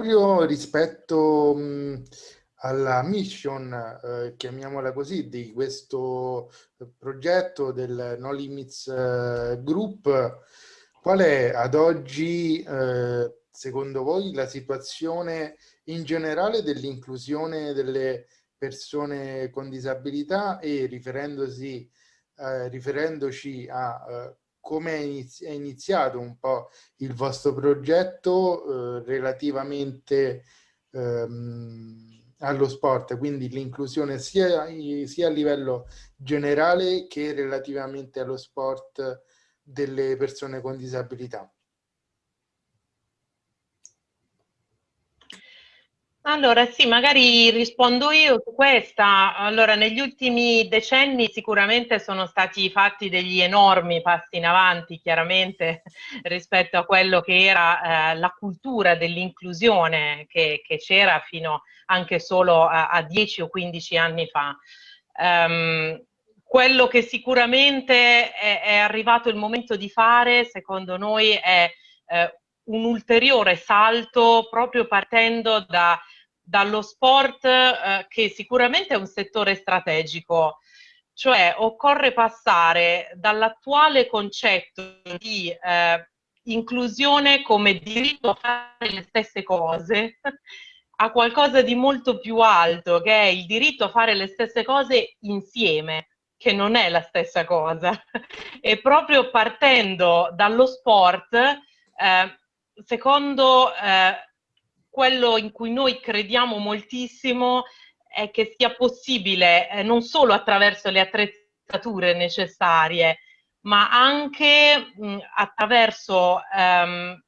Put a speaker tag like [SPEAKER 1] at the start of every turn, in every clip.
[SPEAKER 1] proprio rispetto mh, alla mission, eh, chiamiamola così, di questo progetto del No Limits eh, Group, qual è ad oggi, eh, secondo voi, la situazione in generale dell'inclusione delle persone con disabilità e riferendosi, eh, riferendoci a eh, come è iniziato un po' il vostro progetto eh, relativamente ehm, allo sport, quindi l'inclusione sia, sia a livello generale che relativamente allo sport delle persone con disabilità.
[SPEAKER 2] Allora sì, magari rispondo io su questa. Allora, negli ultimi decenni sicuramente sono stati fatti degli enormi passi in avanti, chiaramente, rispetto a quello che era eh, la cultura dell'inclusione che, c'era fino anche solo a, a, 10 o 15 anni fa. Um, quello che sicuramente è, è, arrivato il momento di fare, secondo noi, è eh, un ulteriore salto proprio partendo da, dallo sport eh, che sicuramente è un settore strategico, cioè occorre passare dall'attuale concetto di eh, inclusione come diritto a fare le stesse cose a qualcosa di molto più alto, che è il diritto a fare le stesse cose insieme, che non è la stessa cosa. e proprio partendo dallo sport, eh, secondo eh, quello in cui noi crediamo moltissimo è che sia possibile eh, non solo attraverso le attrezzature necessarie, ma anche mh, attraverso ehm,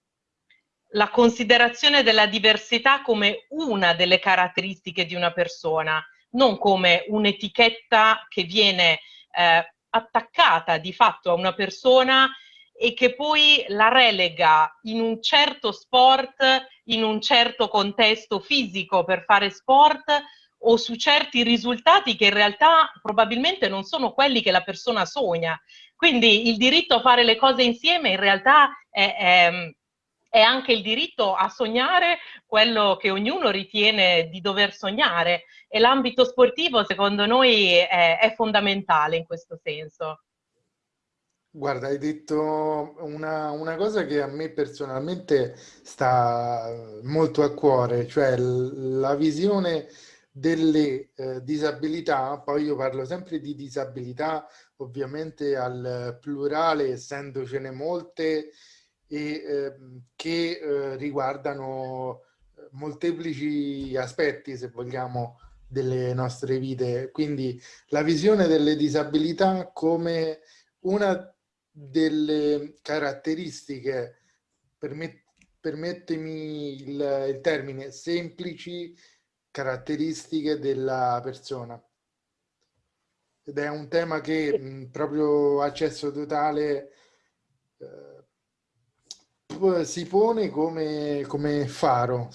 [SPEAKER 2] la considerazione della diversità come una delle caratteristiche di una persona, non come un'etichetta che viene eh, attaccata di fatto a una persona e che poi la relega in un certo sport, in un certo contesto fisico per fare sport o su certi risultati che in realtà probabilmente non sono quelli che la persona sogna. Quindi il diritto a fare le cose insieme in realtà è, è, è anche il diritto a sognare quello che ognuno ritiene di dover sognare e l'ambito sportivo secondo noi è, è fondamentale in questo senso.
[SPEAKER 1] Guarda, hai detto una, una, cosa che a me personalmente sta molto a cuore, cioè la visione delle eh, disabilità, poi io parlo sempre di disabilità ovviamente al plurale, essendocene molte, e eh, che eh, riguardano molteplici aspetti, se vogliamo, delle nostre vite. Quindi la visione delle disabilità come una delle caratteristiche, permet permettimi il, il termine, semplici caratteristiche della persona. Ed è un tema che mh, proprio accesso totale eh, si pone come, come faro.